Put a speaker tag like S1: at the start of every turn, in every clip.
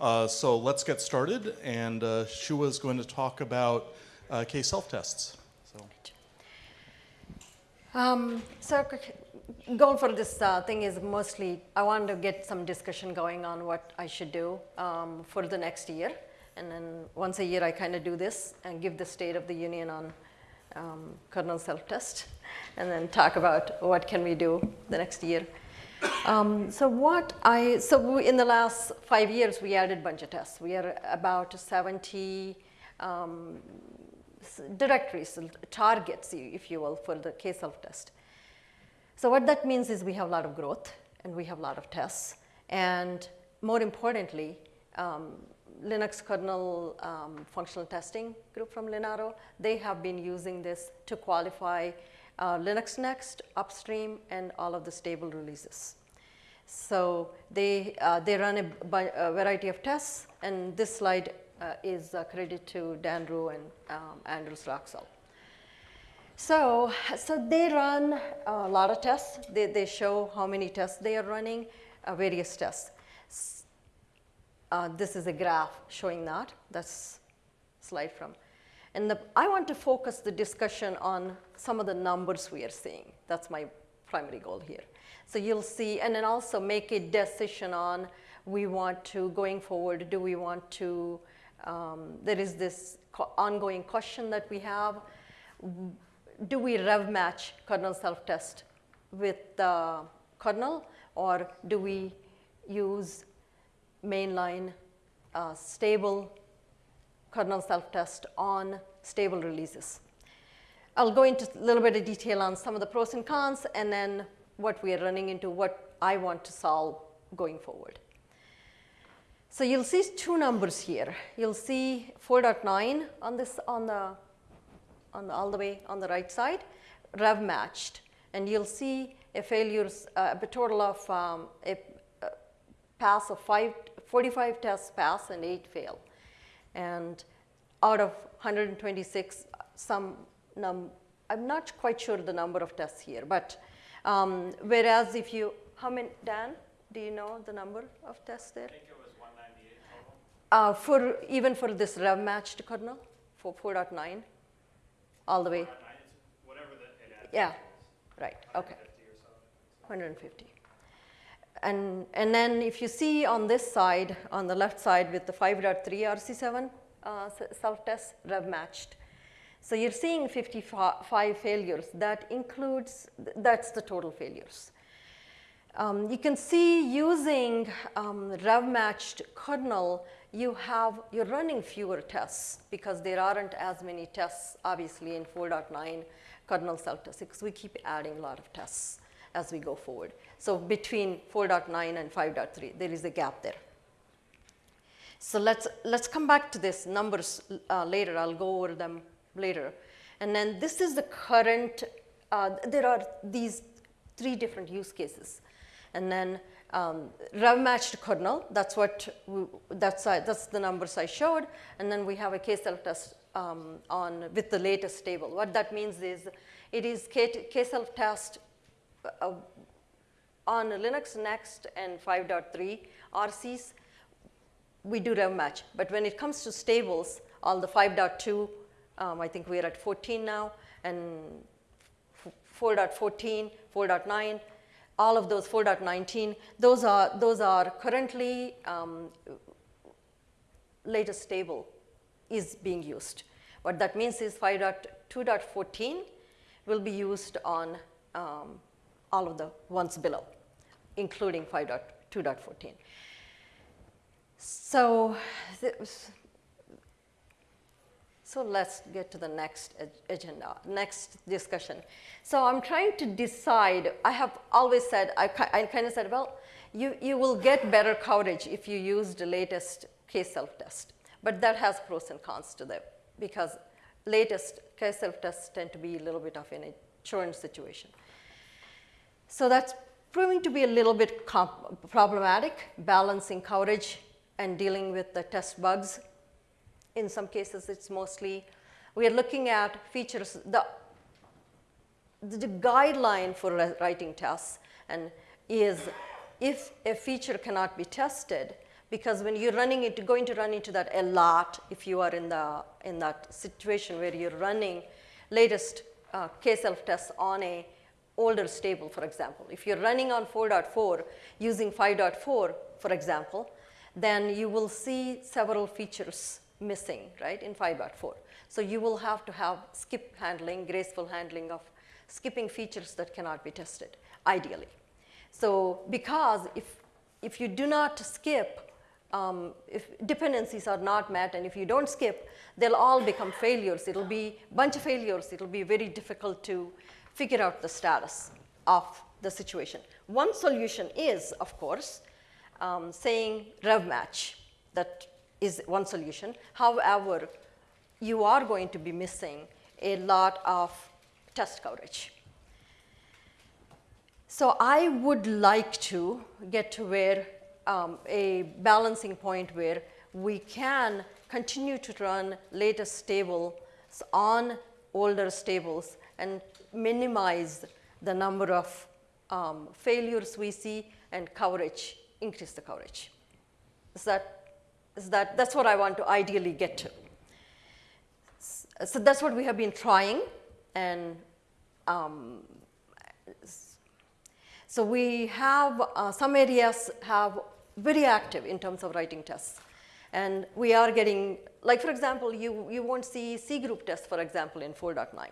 S1: Uh, so let's get started, and uh, Shuah is going to talk about uh, K self-tests. So.
S2: Um, so goal for this uh, thing is mostly I want to get some discussion going on what I should do um, for the next year. And then once a year I kind of do this and give the state of the union on um, kernel self-test and then talk about what can we do the next year. Um, so what I, so in the last five years we added a bunch of tests. We are about 70 um, directories, targets if you will for the K self-test. So what that means is we have a lot of growth and we have a lot of tests. And more importantly, um, Linux kernel um, functional testing group from Linaro, they have been using this to qualify uh, Linux Next, upstream, and all of the stable releases. So they, uh, they run a, a, variety of tests, and this slide uh, is uh, credited to Dan Rue and um, Anders Roxell. So, so they run a lot of tests. They, they show how many tests they are running, uh, various tests. Uh, this is a graph showing that. That's slide from. And the, I want to focus the discussion on some of the numbers we are seeing. That's my primary goal here. So you'll see, and then also make a decision on we want to, going forward, do we want to, um, there is this ongoing question that we have. Do we rev match kernel self-test with the kernel or do we use mainline uh, stable kernel self-test on stable releases. I'll go into a little bit of detail on some of the pros and cons and then what we are running into, what I want to solve going forward. So you'll see two numbers here. You'll see 4.9 on this on the on the, all the way on the right side, rev matched, and you'll see a failures, uh, a total of um, a, a pass of five 45 tests pass and 8 fail. And out of 126, some num I'm not quite sure the number of tests here, but um, whereas if you, how many, Dan, do you know the number of tests there?
S3: I think it was 198 total.
S2: Uh, for, even for this rev matched kernel, for 4.9, all the way?
S3: 4.9, Whatever the,
S2: Yeah, right, okay. 150. And, and then if you see on this side, on the left side with the 5.3 RC7 uh, self-test, rev matched. So you're seeing 55 failures. That includes, that's the total failures. Um, you can see using um, rev matched kernel, you have, you're running fewer tests because there aren't as many tests, obviously, in 4.9 kernel self-test because we keep adding a lot of tests as we go forward. So between 4.9 and 5.3, there is a gap there. So let's, let's come back to this numbers uh, later. I'll go over them later. And then this is the current, uh, there are these three different use cases. And then um, rev matched kernel, that's what, we, that's, uh, that's the numbers I showed. And then we have a K-self test um, on, with the latest table. What that means is it is K-self test uh, on Linux Next and 5.3 RCs, we do rev match. But when it comes to stables, all the 5.2, um, I think we're at 14 now, and 4.14, 4.9, all of those 4.19, those are, those are currently um, latest stable is being used. What that means is 5.2.14 will be used on um, all of the ones below, including 5.2.14. So, so let's get to the next agenda, next discussion. So I'm trying to decide, I have always said, I, I kind of said, well, you, you will get better coverage if you use the latest K self-test. But that has pros and cons to them because latest K self-tests tend to be a little bit of an insurance situation. So that's proving to be a little bit problematic, balancing coverage and dealing with the test bugs. In some cases, it's mostly, we are looking at features, the, the guideline for writing tests and is if a feature cannot be tested, because when you're running it, going to run into that a lot if you are in, the, in that situation where you're running latest uh, K-self tests on a older stable, for example. If you're running on 4.4 using 5.4, for example, then you will see several features missing, right, in 5.4. So you will have to have skip handling, graceful handling of skipping features that cannot be tested, ideally. So because if, if you do not skip, um, if dependencies are not met and if you don't skip, they'll all become failures. It'll be bunch of failures. It'll be very difficult to figure out the status of the situation. One solution is, of course, um, saying rev match. That is one solution. However, you are going to be missing a lot of test coverage. So I would like to get to where um, a balancing point where we can continue to run latest stables on older stables and minimize the number of um, failures we see and coverage, increase the coverage. Is that, is that, that's what I want to ideally get to. So that's what we have been trying and um, so we have, uh, some areas have very active in terms of writing tests. And we are getting, like for example, you, you won't see C group tests, for example, in 4.9,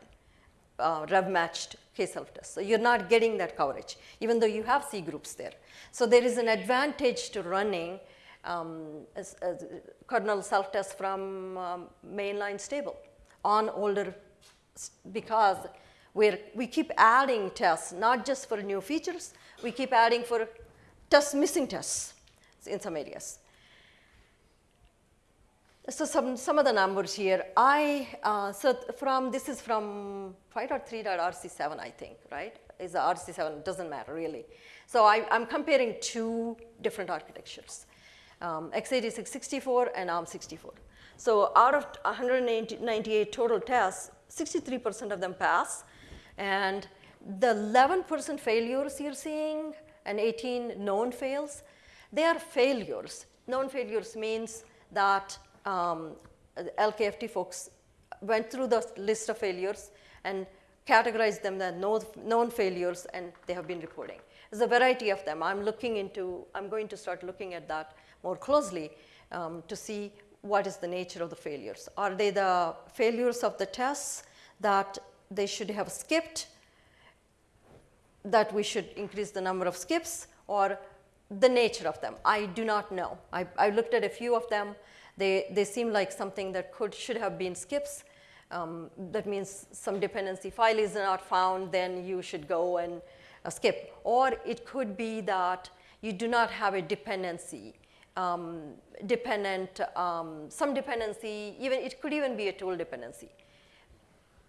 S2: uh, rev matched K-self tests. So you're not getting that coverage, even though you have C groups there. So there is an advantage to running um, kernel self-tests from um, mainline stable on older, because where we keep adding tests, not just for new features, we keep adding for tests, missing tests in some areas. So some, some of the numbers here, I, uh, so from, this is from 5.3.rc7, I think, right? Is the RC7, doesn't matter really. So I, am comparing two different architectures, um, x86 64 and ARM64. So out of 198 total tests, 63% of them pass, and the 11% failures you're seeing and 18 known fails, they are failures. Known failures means that um, LKFT folks went through the list of failures and categorized them as known failures and they have been reporting. There's a variety of them. I'm looking into, I'm going to start looking at that more closely um, to see what is the nature of the failures. Are they the failures of the tests that they should have skipped, that we should increase the number of skips, or the nature of them. I do not know. I, I looked at a few of them. They, they seem like something that could, should have been skips. Um, that means some dependency file is not found, then you should go and uh, skip. Or it could be that you do not have a dependency, um, dependent, um, some dependency, even it could even be a tool dependency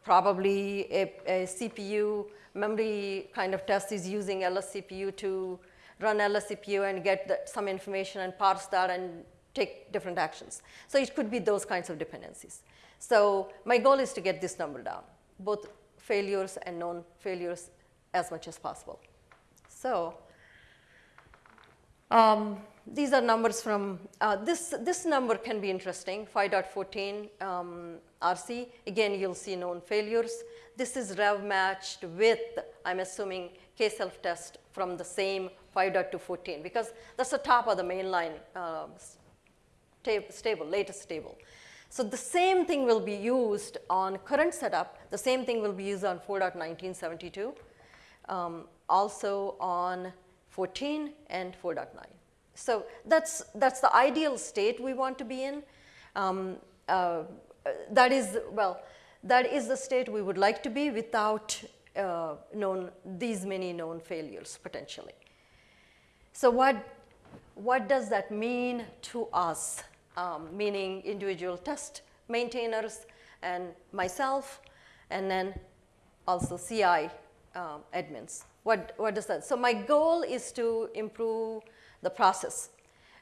S2: probably a, a, CPU memory kind of test is using LSCPU to run LSCPU and get the, some information and parse that and take different actions. So it could be those kinds of dependencies. So my goal is to get this number down, both failures and known failures as much as possible. So um, these are numbers from, uh, this, this number can be interesting, 5.14 um, RC. Again, you'll see known failures. This is rev matched with, I'm assuming, K-self test from the same 5.214 because that's the top of the mainline uh, stable, latest stable. So the same thing will be used on current setup. The same thing will be used on 4.1972, um, also on 14 and 4.9. So that's, that's the ideal state we want to be in. Um, uh, that is, well, that is the state we would like to be without uh, known, these many known failures potentially. So what, what does that mean to us, um, meaning individual test maintainers and myself, and then also CI um, admins? What, what does that? So my goal is to improve the process.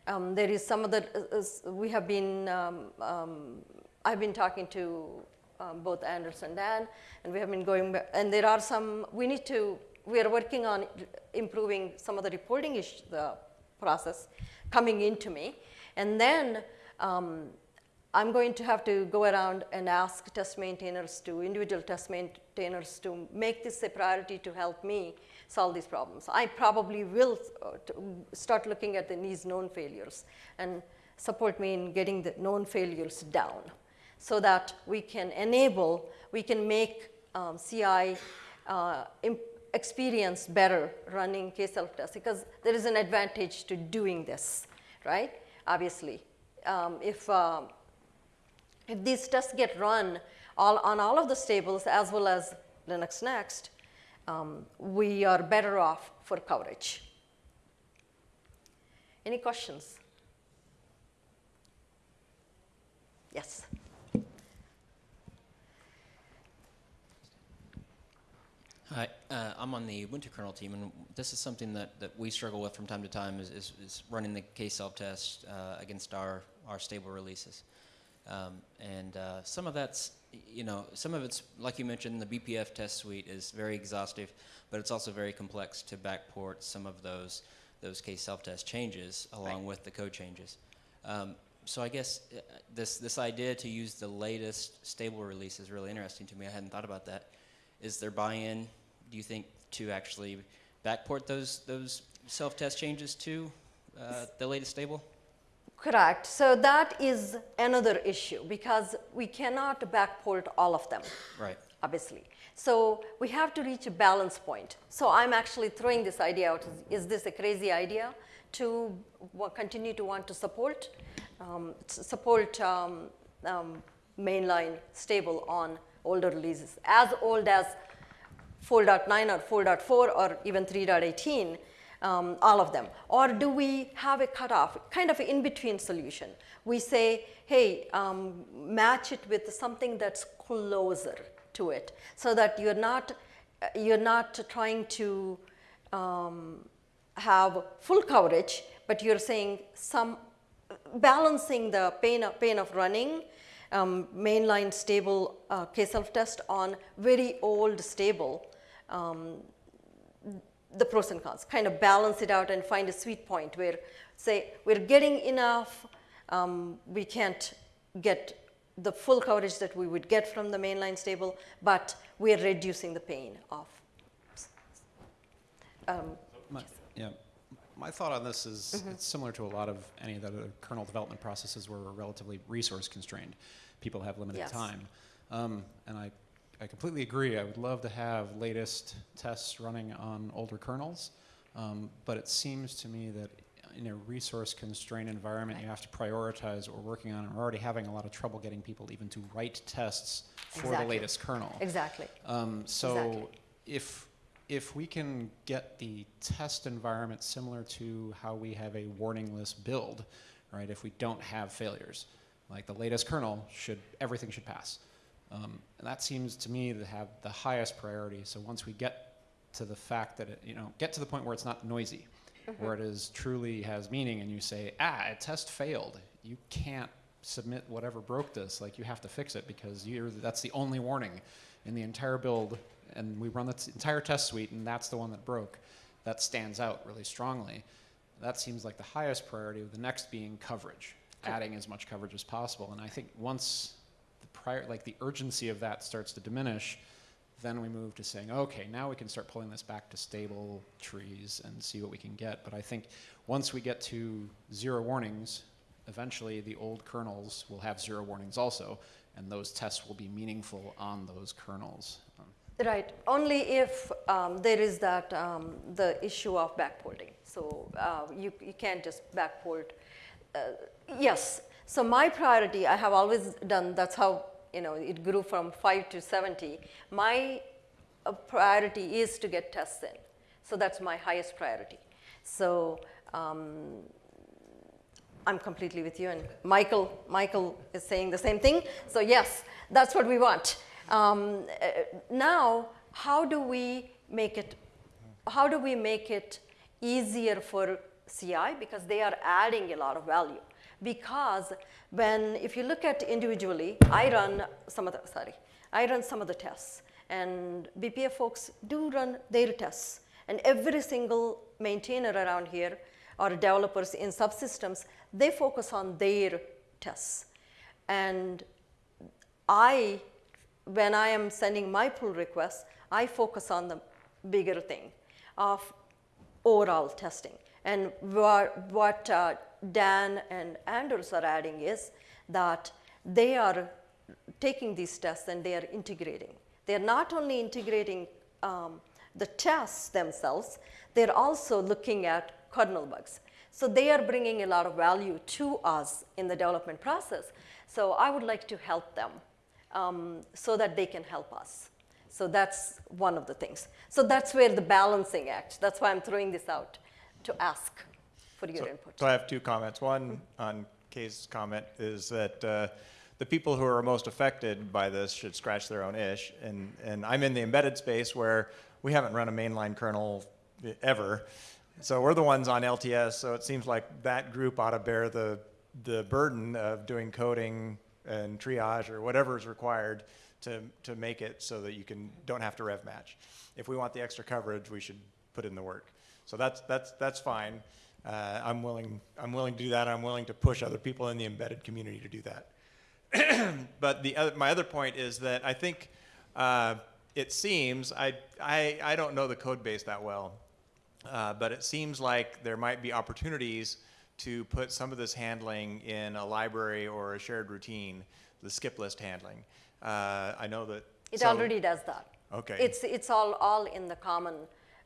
S2: Um, there is some of the, uh we have been, um, um, I've been talking to um, both Anders and Dan, and we have been going, back, and there are some, we need to, we are working on improving some of the reporting issue, the process coming into me. And then um, I'm going to have to go around and ask test maintainers to, individual test maintainers to make this a priority to help me solve these problems. I probably will uh, start looking at the, these known failures and support me in getting the known failures down so that we can enable, we can make um, CI uh, experience better running K-self tests because there is an advantage to doing this, right? Obviously, um, if um, if these tests get run all, on all of the stables as well as Linux Next, um, we are better off for coverage. Any questions? Yes.
S4: Hi, uh, I'm on the Ubuntu kernel team, and this is something that, that we struggle with from time to time is, is, is running the K self-test uh, against our, our stable releases. Um, and uh, some of that's, you know, some of it's, like you mentioned, the BPF test suite is very exhaustive, but it's also very complex to backport some of those, those K self-test changes along with the code changes. Um, so I guess uh, this, this idea to use the latest stable release is really interesting to me. I hadn't thought about that. Is there buy-in, do you think, to actually backport those, those self-test changes to uh, the latest stable?
S2: Correct. So that is another issue because we cannot backport all of them.
S4: Right.
S2: obviously. So we have to reach a balance point. So I'm actually throwing this idea out. Is, is this a crazy idea to continue to want to support um, support um, um, mainline stable on older releases, as old as 4.9 or 4.4 or even 3.18, um, all of them? Or do we have a cutoff, kind of in-between solution? We say, hey, um, match it with something that's closer to it, so that you're not uh, you're not trying to um, have full coverage, but you're saying some balancing the pain of, pain of running um, mainline stable uh, K-self test on very old stable, um, the pros and cons, kind of balance it out and find a sweet point where, say, we're getting enough, um, we can't get the full coverage that we would get from the mainline stable, but we're reducing the pain of. Um,
S5: My, yeah, my thought on this is it's similar to a lot of any of the other kernel development processes where we're relatively resource constrained. People have limited
S2: Yes.
S5: time. Um, and I, I completely agree. I would love to have latest tests running on older kernels. Um, but it seems to me that in a resource constrained environment, you have to prioritize what we're working on. And we're already having a lot of trouble getting people even to write tests for the latest kernel.
S2: exactly.
S5: Um, so
S2: Exactly.
S5: if if we can get the test environment similar to how we have a warningless build, right? If we don't have failures, like the latest kernel should everything should pass, um, and that seems to me to have the highest priority. So once we get to the fact that it, you know, get to the point where it's not noisy, where it is truly has meaning, and you say, ah, a test failed, you can't submit whatever broke this. Like you have to fix it because you're that's the only warning in the entire build, and we run the t- entire test suite, and that's the one that broke. That stands out really strongly. That seems like the highest priority. With the next being coverage, adding as much coverage as possible. And I think once prior, like the urgency of that starts to diminish, then we move to saying, okay, now we can start pulling this back to stable trees and see what we can get. But I think once we get to zero warnings, eventually the old kernels will have zero warnings also, and those tests will be meaningful on those kernels.
S2: Right, only if um, there is that, um, the issue of backporting. So uh, you, you can't just backport. Uh, yes, so my priority, I have always done, that's how, you know, it grew from five to 70. My uh, priority is to get tests in. So that's my highest priority. So um, I'm completely with you, and Michael, Michael is saying the same thing. So yes, that's what we want. Um, uh, now, how do we make it? How do we make it easier for CI because they are adding a lot of value? Because when, if you look at individually, I run some of the sorry, I run some of the tests, and BPF folks do run their tests, and every single maintainer around here or developers in subsystems, they focus on their tests. And I, when I am sending my pull requests, I focus on the bigger thing of overall testing. And what, uh, Dan and Anders are adding is that they are taking these tests and they are integrating. They're not only integrating um, the tests themselves, they're also looking at kernel bugs. So they are bringing a lot of value to us in the development process. So I would like to help them um, so that they can help us. So that's one of the things. So that's where the balancing act, that's why I'm throwing this out to ask for your
S6: So-
S2: input.
S6: So I have two comments. One on Kay's comment is that uh, the people who are most affected by this should scratch their own ish. And, and I'm in the embedded space where we haven't run a mainline kernel ever. So we're the ones on LTS, so it seems like that group ought to bear the, the burden of doing coding and triage or whatever is required to, to make it so that you can, don't have to rev match. If we want the extra coverage, we should put in the work. So that's, that's, that's fine. Uh, I'm willing, I'm willing to do that. I'm willing to push other people in the embedded community to do that. but the other, my other point is that I think uh, it seems I, I I don't know the code base that well, uh, but it seems like there might be opportunities to put some of this handling in a library or a shared routine, the skip list handling. Uh, I know that
S2: It
S6: so-
S2: already does that.
S6: Okay.
S2: It's, it's all, all in the common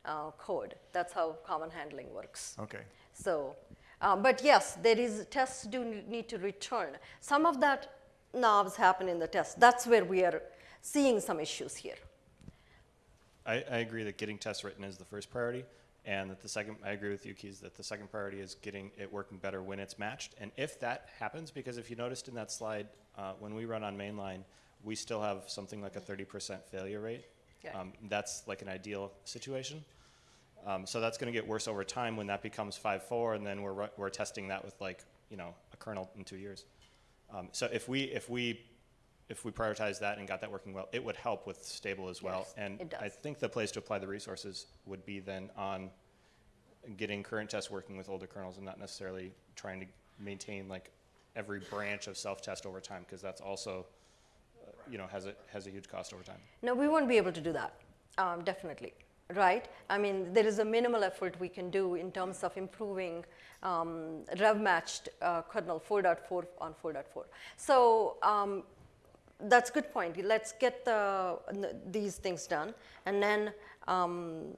S2: uh, code. That's how common handling works.
S6: Okay.
S2: So, uh, but yes, there is, tests do need to return. Some of that knobs happen in the test. That's where we are seeing some issues here.
S3: I, I agree that getting tests written is the first priority, and that the second, I agree with you, Kees, that the second priority is getting it working better when it's matched. And if that happens, because if you noticed in that slide, uh, when we run on mainline, we still have something like a 30% failure rate.
S2: Yeah.
S3: Um, that's like an ideal situation. Um, so that's going to get worse over time when that becomes 5.4, and then we're, we're testing that with like, you know, a kernel in two years. Um, so if we, if we, if we prioritize that and got that working well, it would help with stable as well.
S2: Yes,
S3: And I think the place to apply the resources would be then on getting current tests working with older kernels and not necessarily trying to maintain like every branch of self-test over time, because that's also, you know, has a, has a huge cost over time.
S2: No, we won't be able to do that, um, definitely, right? I mean, there is a minimal effort we can do in terms of improving um, rev-matched uh, kernel 4.4 on 4.4. So um, that's a good point. Let's get the, these things done. And then um,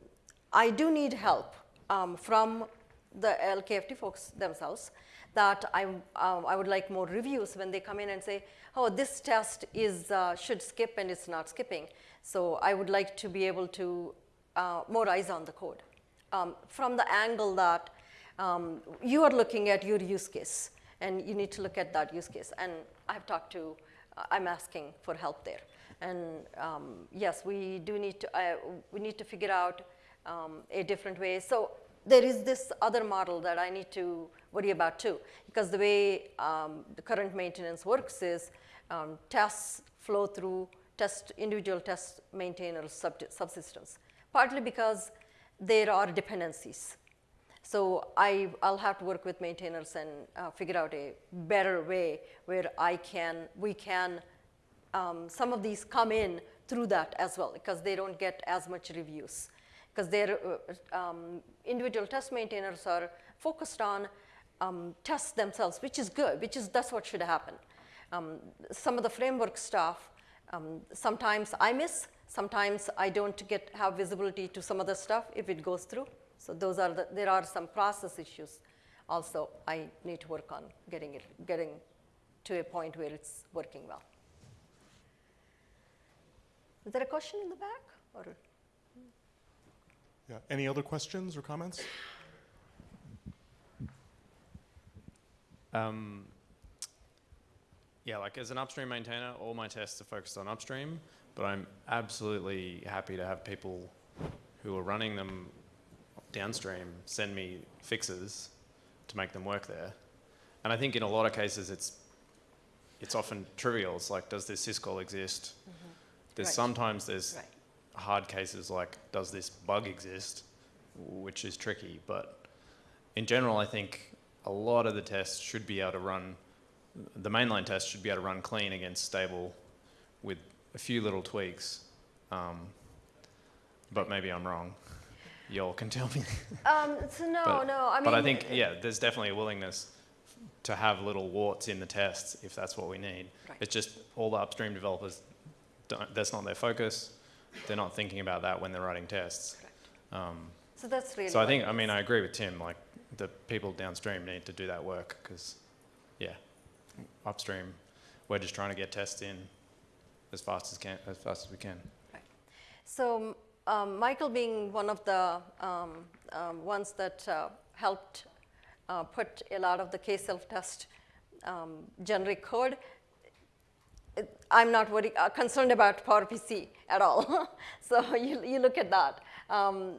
S2: I do need help um, from the LKFT folks themselves that I, um, I would like more reviews when they come in and say, oh, this test is, uh, should skip and it's not skipping. So I would like to be able to, uh, more eyes on the code. Um, from the angle that um, you are looking at your use case and you need to look at that use case. And I've talked to, uh, I'm asking for help there. And um, yes, we do need to, uh, we need to figure out um, a different way. So there is this other model that I need to worry about too, because the way um, the current maintenance works is um, tests flow through test individual test maintainers sub- subsystems, partly because there are dependencies. So I, I'll have to work with maintainers and uh, figure out a better way where I can, we can, um, some of these come in through that as well because they don't get as much reviews. Because their uh, um, individual test maintainers are focused on um, tests themselves, which is good, which is, that's what should happen. Um, some of the framework stuff, um, sometimes I miss, sometimes I don't get, have visibility to some of the stuff if it goes through. So those are the, there are some process issues also I need to work on getting it, getting to a point where it's working well. Is there a question in the back or?
S1: Yeah. Any other questions or comments?
S7: Um, yeah, like as an upstream maintainer, all my tests are focused on upstream, but I'm absolutely happy to have people who are running them downstream send me fixes to make them work there. And I think in a lot of cases it's it's often trivial. It's like, does this syscall exist? There's
S2: Right.
S7: sometimes there's
S2: Right.
S7: Hard cases like, does this bug exist? Which is tricky, but in general, I think a lot of the tests should be able to run, the mainline test should be able to run clean against stable with a few little tweaks. Um, but maybe I'm wrong. Y'all can tell me.
S2: Um, so no,
S7: But-
S2: no, I mean.
S7: but I think, yeah, there's definitely a willingness to have little warts in the tests if that's what we need.
S2: Right.
S7: It's just all the upstream developers, don't, that's not their focus. They're not thinking about that when they're writing tests. Um,
S2: So that's really.
S7: so I think, I mean, I agree with Tim. Like the people downstream need to do that work because, yeah, upstream, we're just trying to get tests in as fast as can, as fast as we can.
S2: So um, Michael being one of the um, um, ones that uh, helped uh, put a lot of the K-self test um, generic code, I'm not worried, uh, concerned about PowerPC at all. so you, you look at that. Um,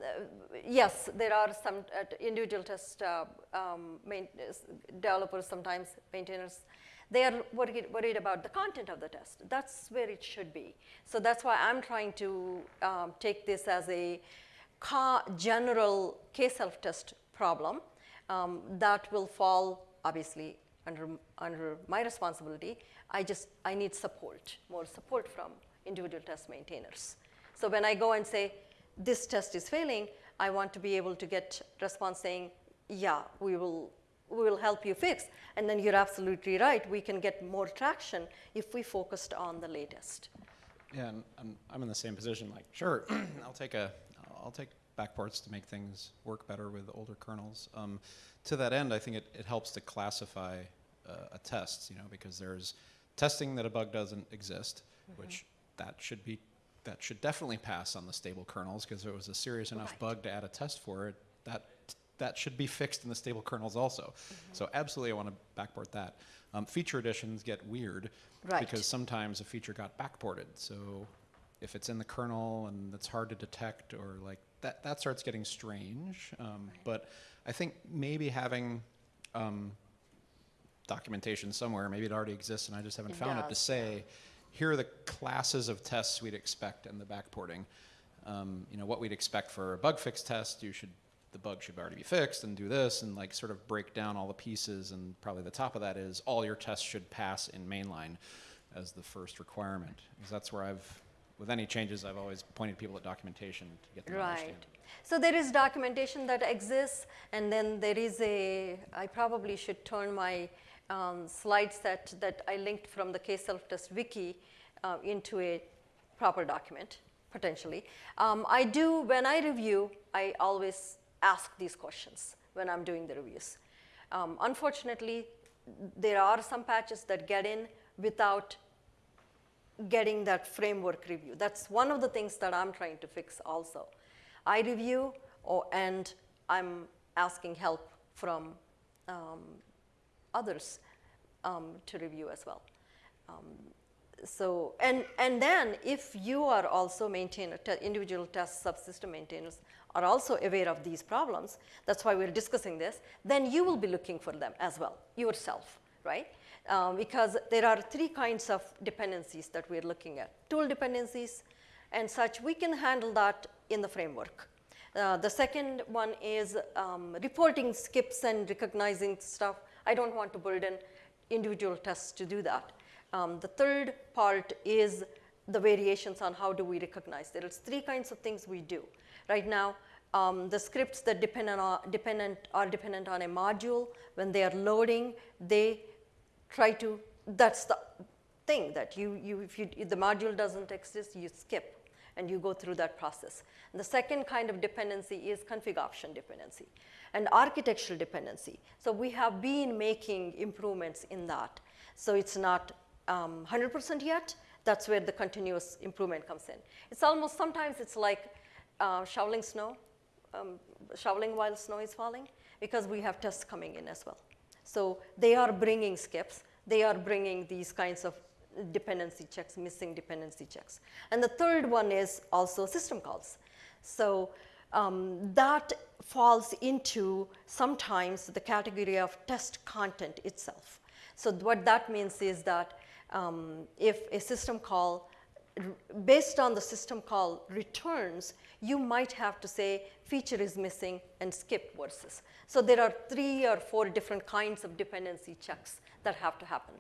S2: yes, there are some uh, individual test uh, um, developers, sometimes maintainers, they are worried, worried about the content of the test. That's where it should be. So that's why I'm trying to um, take this as a general K self-test problem um, that will fall, obviously, under, under my responsibility. I just, I need support, more support from individual test maintainers. So when I go and say, this test is failing, I want to be able to get response saying, yeah, we will, we will help you fix. And then you're absolutely right, we can get more traction if we focused on the latest.
S5: Yeah, and I'm, I'm in the same position. Like, sure, I'll take a, I'll take backports to make things work better with older kernels. Um, to that end, I think it, it helps to classify uh, a test, you know, because there's testing that a bug doesn't exist, which that should be, that should definitely pass on the stable kernels because it was a serious enough
S2: Right.
S5: bug to add a test for it. That that should be fixed in the stable kernels also. So absolutely, I want to backport that. Um, feature additions get weird
S2: Right.
S5: because sometimes a feature got backported. So if it's in the kernel and it's hard to detect or like that, that starts getting strange. Um, But I think maybe having um, documentation somewhere, maybe it already exists and I just haven't
S2: It
S5: found it to say, here are the classes of tests we'd expect in the backporting. Um, you know, what we'd expect for a bug fix test, you should, the bug should already be fixed and do this and like sort of break down all the pieces and probably the top of that is all your tests should pass in mainline as the first requirement. Because that's where I've, with any changes, I've always pointed people at documentation to get them
S2: Right.
S5: understand.
S2: So there is documentation that exists, and then there is a, I probably should turn my um, slide set that I linked from the K self-test wiki uh, into a proper document, potentially. Um, I do, when I review, I always ask these questions when I'm doing the reviews. Um, unfortunately, there are some patches that get in without getting that framework review. That's one of the things that I'm trying to fix also. I review or, and I'm asking help from um, others um, to review as well. Um, so, and, and then if you are also maintainer, te- individual test subsystem maintainers are also aware of these problems, that's why we're discussing this, then you will be looking for them as well, yourself, right? Um, because there are three kinds of dependencies that we're looking at. Tool dependencies and such, we can handle that in the framework. Uh, the second one is um, reporting skips and recognizing stuff. I don't want to burden individual tests to do that. Um, the third part is the variations on how do we recognize. There is three kinds of things we do. Right now, um, the scripts that depend on, dependent, are dependent on a module, when they are loading, they try to, that's the thing that you, you, if, you, if the module doesn't exist, you skip and you go through that process. And the second kind of dependency is config option dependency and architectural dependency. So we have been making improvements in that. So it's not um, 100% yet. That's where the continuous improvement comes in. It's almost, sometimes it's like uh, shoveling snow, um, shoveling while snow is falling, because we have tests coming in as well. So they are bringing skips. They are bringing these kinds of dependency checks, missing dependency checks. And the third one is also system calls. So um, that falls into sometimes the category of test content itself. So what that means is that um, if a system call based on the system call returns, you might have to say feature is missing and skip versus. So there are three or four different kinds of dependency checks that have to happen.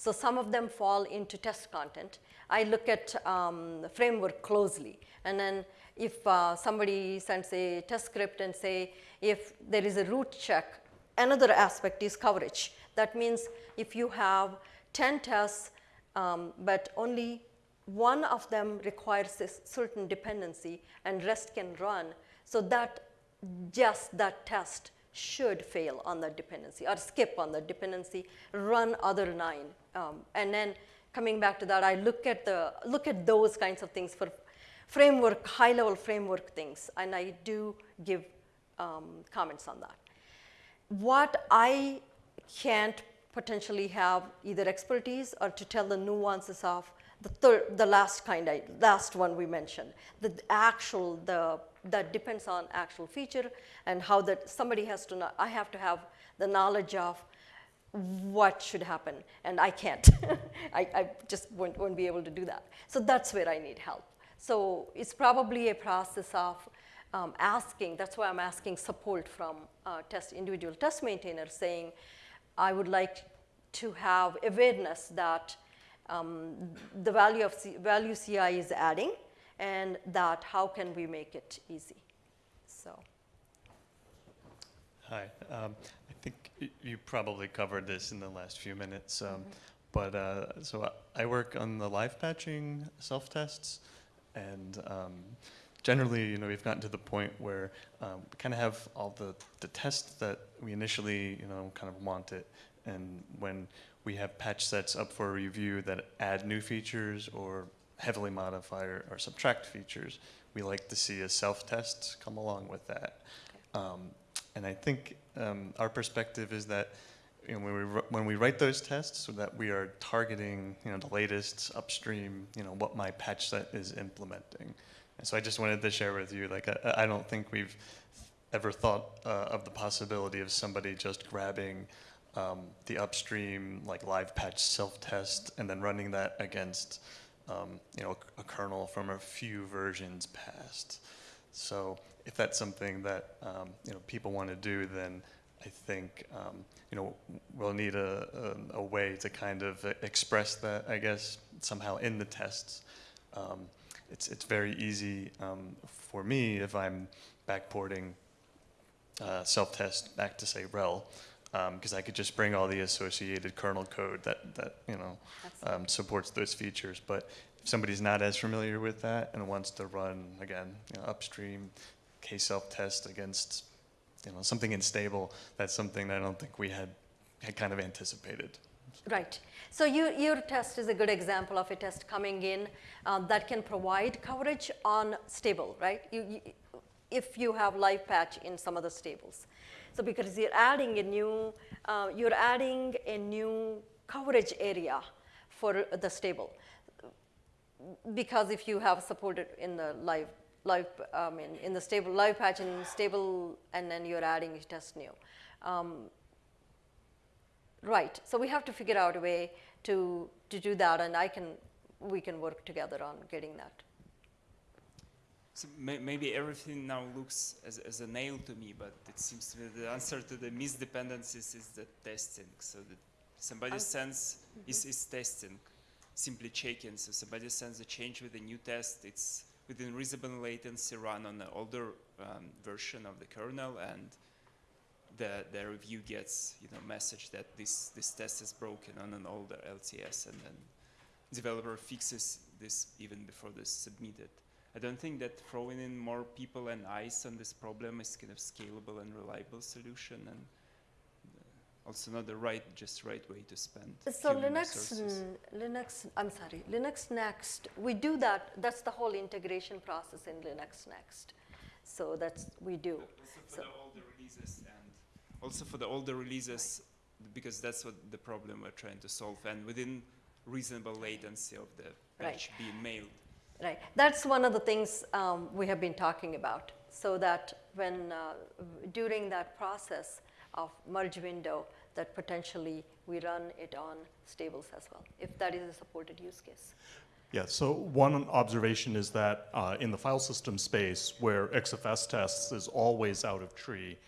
S2: So some of them fall into test content. I look at um, the framework closely, and then if uh, somebody sends a test script and say if there is a root check, another aspect is coverage. That means if you have 10 tests, um, but only one of them requires a certain dependency and rest can run, so that just that test should fail on that dependency or skip on that dependency, run other nine. Um, and then coming back to that, I look at, the, look at those kinds of things for framework, high level framework things, and I do give um, comments on that. What I can't potentially have either expertise or to tell the nuances of the third, the last kind, I, last one we mentioned, the actual, the that depends on actual feature and how that somebody has to know. I have to have the knowledge of what should happen, and I can't. I, I just won't, won't be able to do that. So that's where I need help. So it's probably a process of um, asking. That's why I'm asking support from uh, test individual test maintainers, saying, I would like to have awareness that um, the value of C, value CI is adding, and that how can we make it easy. So.
S8: Hi. Um, I think you probably covered this in the last few minutes, um, but uh, so I- I work on the live patching self tests, and um, generally, you know, we've gotten to the point where um, we kind of have all the the tests that we initially, you know, kind of wanted, and when we have patch sets up for review that add new features or heavily modify or, or subtract features, we like to see a self test come along with that. Um, and I think um, our perspective is that you know, when we when we write those tests, so that we are targeting you know the latest upstream, you know what my patch set is implementing. And so I just wanted to share with you, like I, I don't think we've ever thought uh, of the possibility of somebody just grabbing um, the upstream like live patch self test and then running that against um, you know a, kernel from a few versions past. So if that's something that um, you know people want to do, then I think um, you know we'll need a, a, a way to kind of express that, I guess, somehow in the tests. Um, it's it's very easy um, for me if I'm backporting uh, self-test back to say RHEL, because I could just bring all the associated kernel code that that you know um, supports those features. But if somebody's not as familiar with that and wants to run again you know, upstream k self-test against you know something unstable, that's something that I don't think we had had kind of anticipated.
S2: Right. So you, your test is a good example of a test coming in um, that can provide coverage on stable, right? You, you, if you have live patch in some of the stables. So because you're adding a new, uh, you're adding a new coverage area for the stable. Because if you have supported in the live, live, I mean, in the stable, live patch and stable, and then you're adding test new. Um, Right. So we have to figure out a way to, to do that, and I can, we can work together on getting that.
S9: So may, maybe everything now looks as, as a nail to me, but it seems to me the answer to the misdependencies is the testing. So that somebody
S2: Um,
S9: sends is, is testing, simply checking. So somebody sends a change with a new test. It's within reasonable latency run on an older um, version of the kernel, and the, the review gets you know message that this this test is broken on an older LTS, and then developer fixes this even before this is submitted. I don't think that throwing in more people and eyes on this problem is kind of scalable and reliable solution, and uh, also not the right just right way to spend.
S2: So Linux, Linux, I'm sorry, Linux Next, we do that, that's the whole integration process in Linux Next. So that's, we do.
S9: Also for
S2: So-
S9: the older releases and also for the older releases, because that's what the problem we're trying to solve, and within reasonable latency of the
S2: Right.
S9: patch being mailed.
S2: Right, that's one of the things um, we have been talking about. So that when, uh, during that process of merge window, that potentially we run it on stables as well, if that is a supported use case.
S1: Yeah, so one observation is that uh, in the file system space where XFS tests is always out of tree,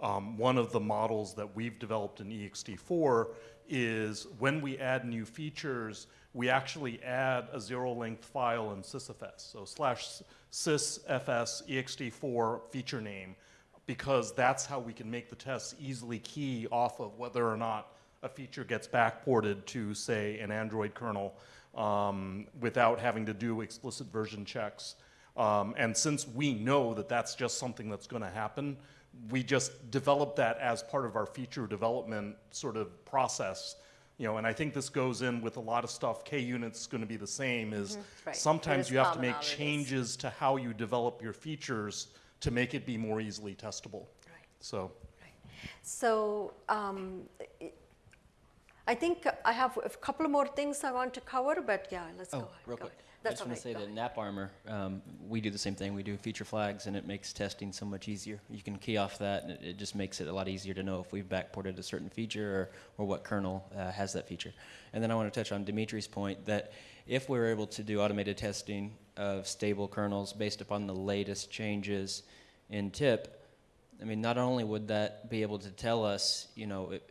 S1: um, one of the models that we've developed in E ext4 is when we add new features, we actually add a zero-length file in sysfs. So slash sysfs ext4 feature name, because that's how we can make the tests easily key off of whether or not a feature gets backported to, say, an Android kernel um, without having to do explicit version checks. Um, and since we know that that's just something that's going to happen, we just develop that as part of our feature development sort of process. You know, and I think this goes in with a lot of stuff. K unit's going to be the same. Is
S2: right.
S1: sometimes
S2: There's
S1: you have to make changes to how you develop your features to make it be more easily testable.
S2: Right.
S1: So.
S2: So um, I- I think I have a couple more things I want to cover, but yeah, let's go
S4: Oh,
S2: ahead.
S4: real
S2: go
S4: quick.
S2: ahead.
S4: I
S2: That's
S4: just
S2: all
S4: want to say that. AppArmor, um, we do the same thing. We do feature flags, and it makes testing so much easier. You can key off that, and it, it just makes it a lot easier to know if we've backported a certain feature or, or what kernel uh, has that feature. And then I want to touch on Dimitri's point that if we're able to do automated testing of stable kernels based upon the latest changes in TIP, I mean, not only would that be able to tell us, you know, it,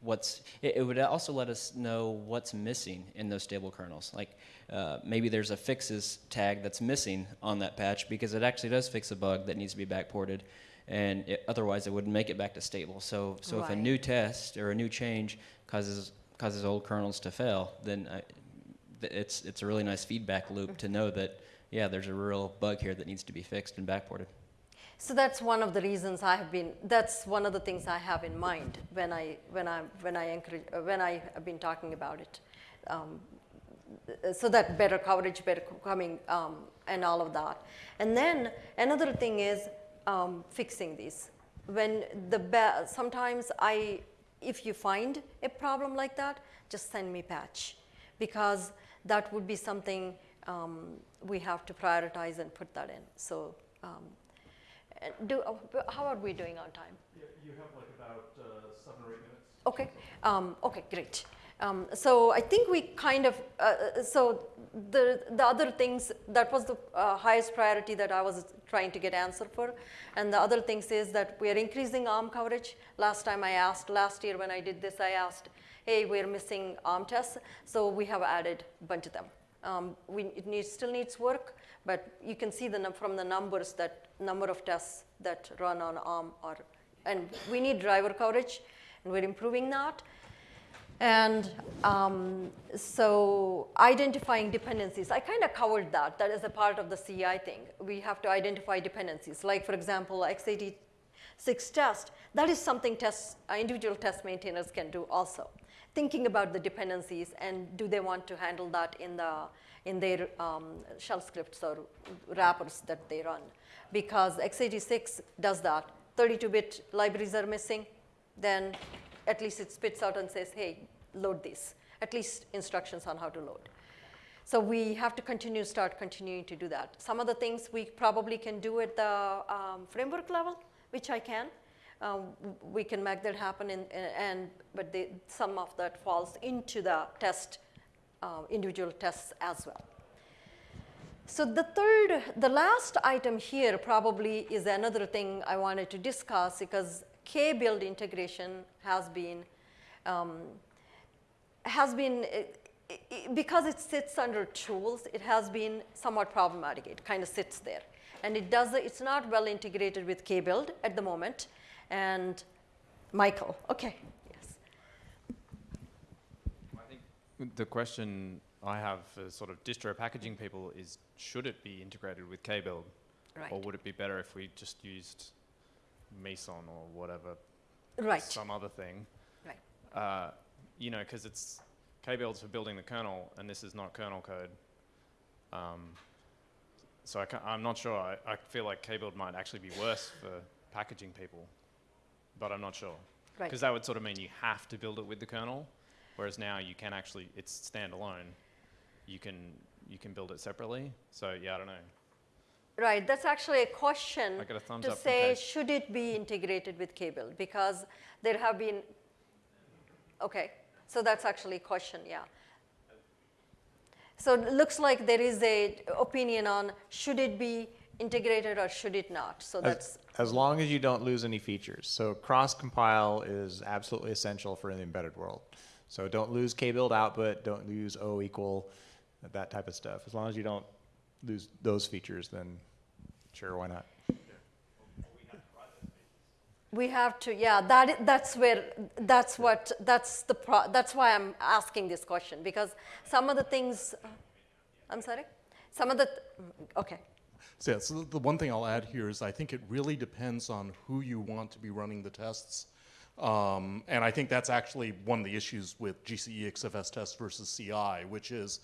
S4: what's it, it would also let us know what's missing in those stable kernels like uh, maybe there's a fixes tag that's missing on that patch because it actually does fix a bug that needs to be backported and it, otherwise it wouldn't make it back to stable so so if a new test or a new change causes causes old kernels to fail then I, it's it's a really nice feedback loop to know that yeah there's a real bug here that needs to be fixed and backported
S2: So that's one of the reasons I have been. That's one of the things I have in mind when I when I when I encourage uh, when I have been talking about it. Um, so that better coverage, better coming, um, and all of that. And then another thing is um, fixing these. When the sometimes I, if you find a problem like that, just send me patch, because that would be something um, we have to prioritize and put that in. So. Um, do, uh, how are we doing on time?
S1: you have like about seven or eight minutes.
S2: Okay, um, okay, great. Um, so I think we kind of, uh, uh, so the, the other things, that was the uh, highest priority that I was trying to get answer for. And the other things is that we are increasing ARM coverage. Last time I asked, last year when I did this, I asked, hey, we're missing ARM tests. So we have added a bunch of them. Um, we, it needs, still needs work, but you can see the from the numbers that number of tests that run on ARM are, and we need driver coverage, and we're improving that. And um, so identifying dependencies, I kind of covered that. That is a part of the CI thing. We have to identify dependencies. Like for example, x86 test, that is something tests, individual test maintainers can do also. Thinking about the dependencies and do they want to handle that in, the, in their um, shell scripts or wrappers that they run. Because x86 does that. 32-bit libraries are missing, then at least it spits out and says, hey, load this, at least instructions on how to load. So we have to continue, start continuing to do that. Some of the things we probably can do at the um, framework level, which I can. Um, we can make that happen, in, and but some of that falls into the test, uh, individual tests as well. So the third, the last item here probably is another thing I wanted to discuss because K-build integration has been, um, has been, it- because it sits under tools, it has been somewhat problematic. It kind of sits there. And it does, it's not well integrated with K-build at the moment. And Michael, okay, yes.
S7: I think the question I have for sort of distro packaging people is, should it be integrated with K-build?
S2: Right.
S7: Or would it be better if we just used Meson or whatever,
S2: Right,
S7: some other thing?
S2: right.
S7: Uh, you know, because it's K-build's for building the kernel, and this is not kernel code. Um, so I am not sure. I, I feel like K-build might actually be worse for packaging people, but I'm not sure.
S2: Right.
S7: Because that would sort of mean you have to build it with the kernel, whereas now you can actually, it's standalone. You can you can build it separately. So yeah, I don't know.
S2: Right, that's actually a question
S7: I got a thumbs
S2: to
S7: up
S2: say, should it be integrated with K-build? Because there have been, okay, so that's actually a question, yeah. So it looks like there is a opinion on should it be integrated or should it not. So that's,
S6: As long as you don't lose any features. So cross compile is absolutely essential for the embedded world. So don't lose k-build output, don't lose O equal, that type of stuff. As long as you don't lose those features, then sure, why not?
S2: we have to, yeah, that, that's where, that's what, that's the, pro, that's why I'm asking this question because some of the things, I'm sorry? Some of the, okay.
S1: So, yeah, so the one thing I'll add here is I think it really depends on who you want to be running the tests. Um, and I think that's actually one of the issues with GCE XFS tests versus CI, which is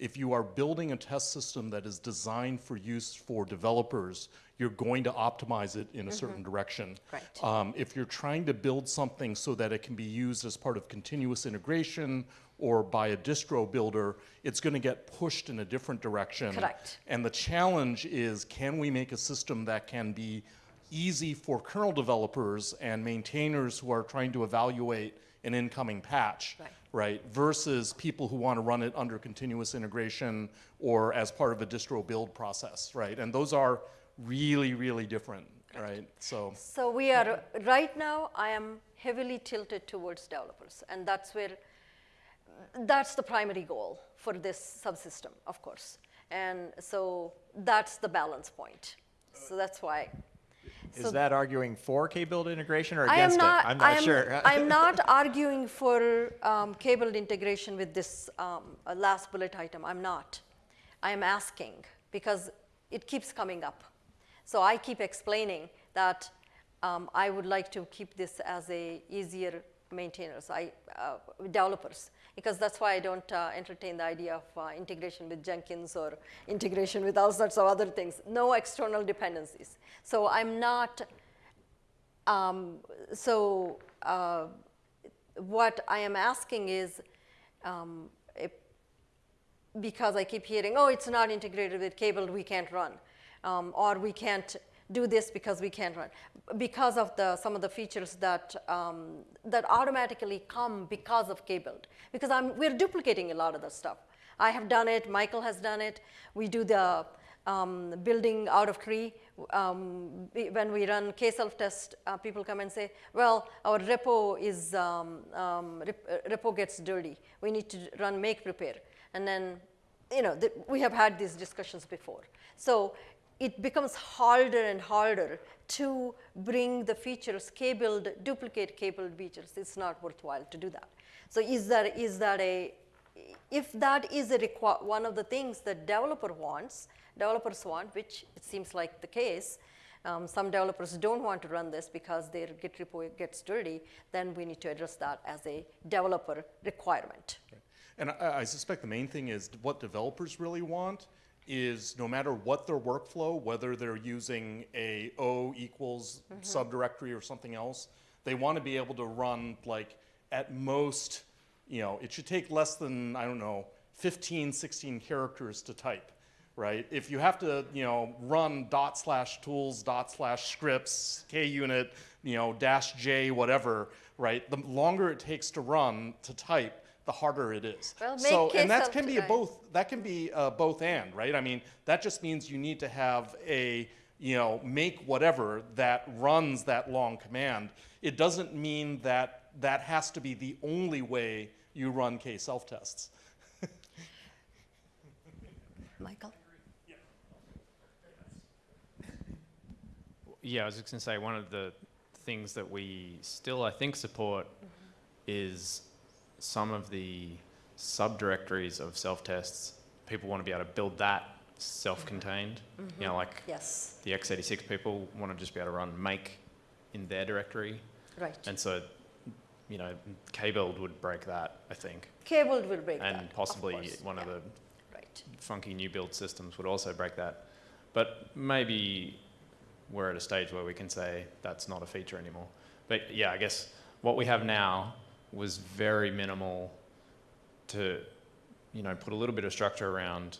S1: if you are building a test system that is designed for use for developers, you're going to optimize it in a certain direction.
S2: Right.
S1: Um, if you're trying to build something so that it can be used as part of continuous integration or by a distro builder, it's going to get pushed in a different direction.
S2: Correct.
S1: And the challenge is can we make a system that can be easy for kernel developers and maintainers who are trying to evaluate an incoming patch,
S2: Right.
S1: Right? Versus people who want to run it under continuous integration or as part of a distro build process, right? And those are really, really different, right? So.
S2: So we are, right now, I am heavily tilted towards developers, and that's where, that's the primary goal for this subsystem, of course. And so that's the balance point. So that's why. So
S6: Is that arguing for k-build integration or
S2: I am
S6: against
S2: not,
S6: it? I'm
S2: I
S6: not
S2: am-
S6: sure.
S2: I'm not arguing for um, k-build integration with this um, uh, last bullet item. I'm not. I am asking because it keeps coming up. So I keep explaining that um, I would like to keep this as a easier maintainers, I, uh, developers, because that's why I don't uh, entertain the idea of uh, integration with Jenkins or integration with all sorts of other things. No external dependencies. So I'm not um, so uh, what I am asking is, um, because I keep hearing, oh, it's not integrated with K-build, we can't run, um, or we can't do this because we can't run, because of the some of the features that um, that automatically come because of K-build. Because I'm we're duplicating a lot of the stuff. I have done it. Michael has done it. We do the um, building out of tree. Um, when we run K-self test, uh, people come and say, well, our repo is, um, um, rep- uh, repo gets dirty. We need to run make prepare. And then, you know, we have had these discussions before. So it becomes harder and harder to bring the features, K-build, duplicate K-build features. It's not worthwhile to do that. So is that, is that a, if that is a one of the things that developer wants, developers want, which it seems like the case, um, some developers don't want to run this because their Git repo gets dirty, then we need to address that as a developer requirement.
S1: And I, I suspect the main thing is what developers really want is no matter what their workflow, whether they're using a O equals mm-hmm. subdirectory or something else, they want to be able to run like at most, you know, it should take less than, I don't know, 15, 16 characters to type, right? If you have to, you know, run dot slash tools, dot slash scripts, kunit, you know, dash j, whatever, right? The longer it takes to run, to type, the harder it is.
S2: Well,
S1: so,
S2: make
S1: and that can be a both. That can be uh, both and, right? I mean, that just means you need to have a, you know, make whatever that runs that long command. It doesn't mean that that has to be the only way you run K self tests.
S2: Michael?
S7: Yeah, I was just going to say one of the things that we still, I think, support is some of the subdirectories of self tests. People want to be able to build that self contained. Mm-hmm. Mm-hmm. You know, like
S2: Yes,
S7: the x86 people want to just be able to run make in their directory.
S2: right.
S7: And so, you know, kbuild would break that, I think.
S2: Kbuild will break that,
S7: And possibly
S2: course,
S7: one of the
S2: Right.
S7: funky new build systems would also break that. But maybe we're at a stage where we can say that's not a feature anymore. But yeah, I guess what we have now was very minimal to, you know, put a little bit of structure around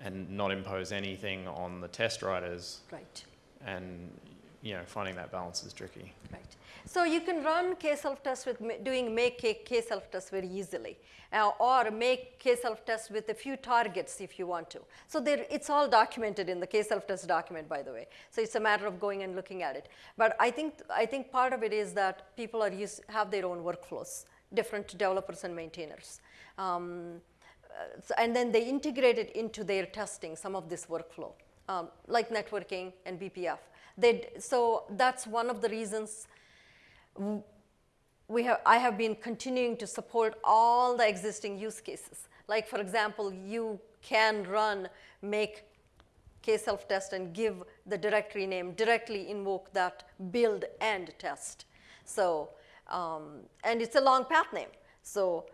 S7: and not impose anything on the test writers
S2: Right.
S7: and you know, finding that balance is tricky.
S2: Right. So you can run K-self-test with doing make K- K-self-test very easily, uh, or make K-self-test with a few targets if you want to. So there, it's all documented in the K-self-test document, by the way. So it's a matter of going and looking at it. But I think I think part of it is that people are use, have their own workflows, different developers and maintainers. Um, and then they integrate it into their testing, some of this workflow, um, like networking and BPF. They, so that's one of the reasons we have, I have been continuing to support all the existing use cases. Like for example, you can run make k-self-test and give the directory name, directly invoke that build and test. So, um, and it's a long path name. So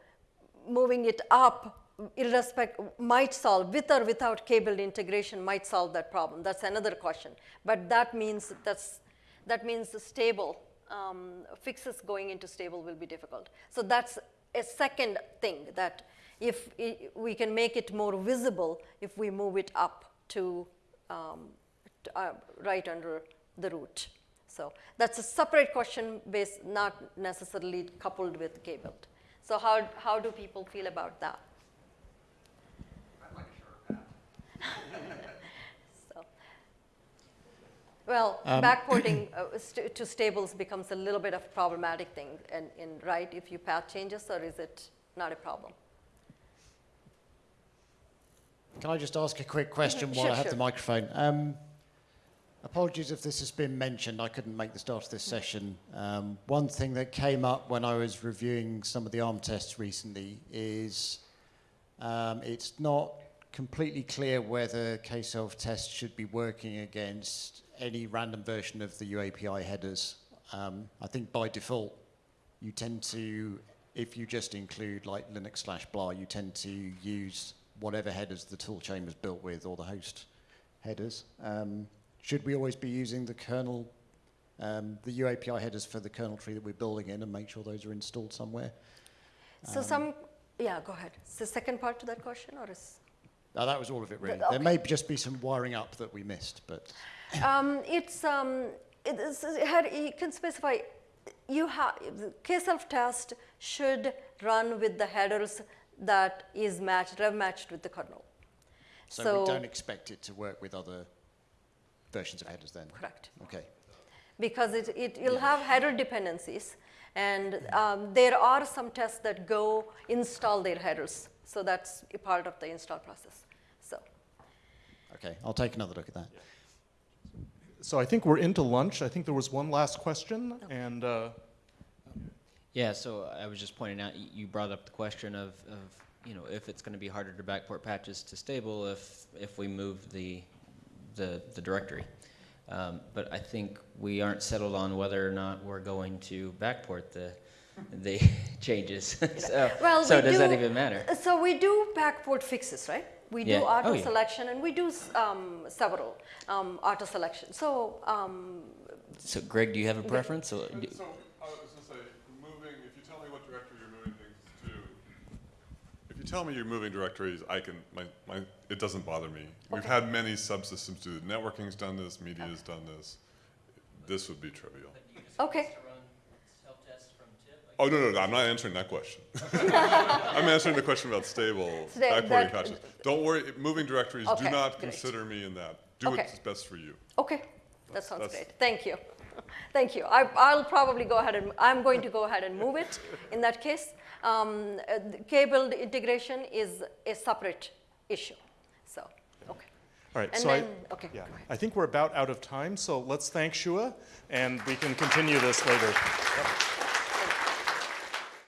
S2: moving it up irrespective might solve with or without k-build integration might solve that problem. That's another question. But that means that's that means the stable um, fixes going into stable will be difficult. So that's a second thing that if we can make it more visible if we move it up to, um, to, uh, right under the root. So that's a separate question based, not necessarily coupled with k-build. So how, how do people feel about that? So, Well, backporting uh, st- to stables becomes a little bit of a problematic thing, and, in right, if you path changes, or is it not a problem?
S10: Can I just ask a quick question while
S2: Sure,
S10: I have
S2: sure.
S10: the microphone? Um, apologies if this has been mentioned. I couldn't make the start of this session. Um, one thing that came up when I was reviewing some of the ARM tests recently is um, it's not completely clear whether K-self tests should be working against any random version of the UAPI headers. Um, I think by default, you tend to, if you just include like Linux slash blah, you tend to use whatever headers the toolchain was built with or the host headers. Um, should we always be using the kernel, um, the UAPI headers for the kernel tree that we're building in and make sure those are installed somewhere?
S2: So some, yeah, go ahead. Is the second part to that question, or is?
S10: Oh, that was all of it, really.
S2: okay.
S10: There may just be some wiring up that we missed, but
S2: Um, it's, um, it is, you can specify, you have, K-self test should run with the headers that is matched, rev matched with the kernel.
S10: so, we don't expect it to work with other versions of headers then.
S2: Correct.
S10: Okay.
S2: Because it, it will have header dependencies, and um, there are some tests that go install their headers. So that's a part of the install process. So,
S10: Okay, I'll take another look at that.
S1: So I think we're into lunch. I think there was one last question, and uh,
S4: Yeah, so I was just pointing out, you brought up the question of, of you know, if it's going to be harder to backport patches to stable if, if we move the, the, the directory. Um, but I think we aren't settled on whether or not we're going to backport the, the changes. so
S2: well,
S4: so
S2: we
S4: does
S2: do,
S4: that even matter?
S2: So we do backport fixes, right? We do auto
S4: Oh, yeah.
S2: selection, and we do um, several um, auto selection. So um,
S4: So Greg, do you have a preference? Or do-
S11: So, I was gonna say, moving, if you tell me what directory you're moving things to, if you tell me you're moving directories, I can, my, my, it doesn't bother me. We've had many subsystems do it. Networking's done this, media's done this. This would be trivial.
S2: okay,
S11: Oh, no, no, no, I'm not answering that question. I'm answering the question about stable
S2: So that-
S11: backporting
S2: that-
S11: patches. Don't worry, moving directories, do not
S2: great.
S11: consider me in that. Do
S2: Okay.
S11: what's best for you.
S2: okay, that sounds
S11: that's-
S2: great. Thank you, thank you. I, I'll probably go ahead and I'm going to go ahead and move it. In that case, um, uh, the integration is a separate issue. So, okay.
S1: all right.
S2: And
S1: so
S2: then,
S1: I,
S2: okay,
S1: yeah. I think we're about out of time. So let's thank Shuah, and we can continue this later. Yep.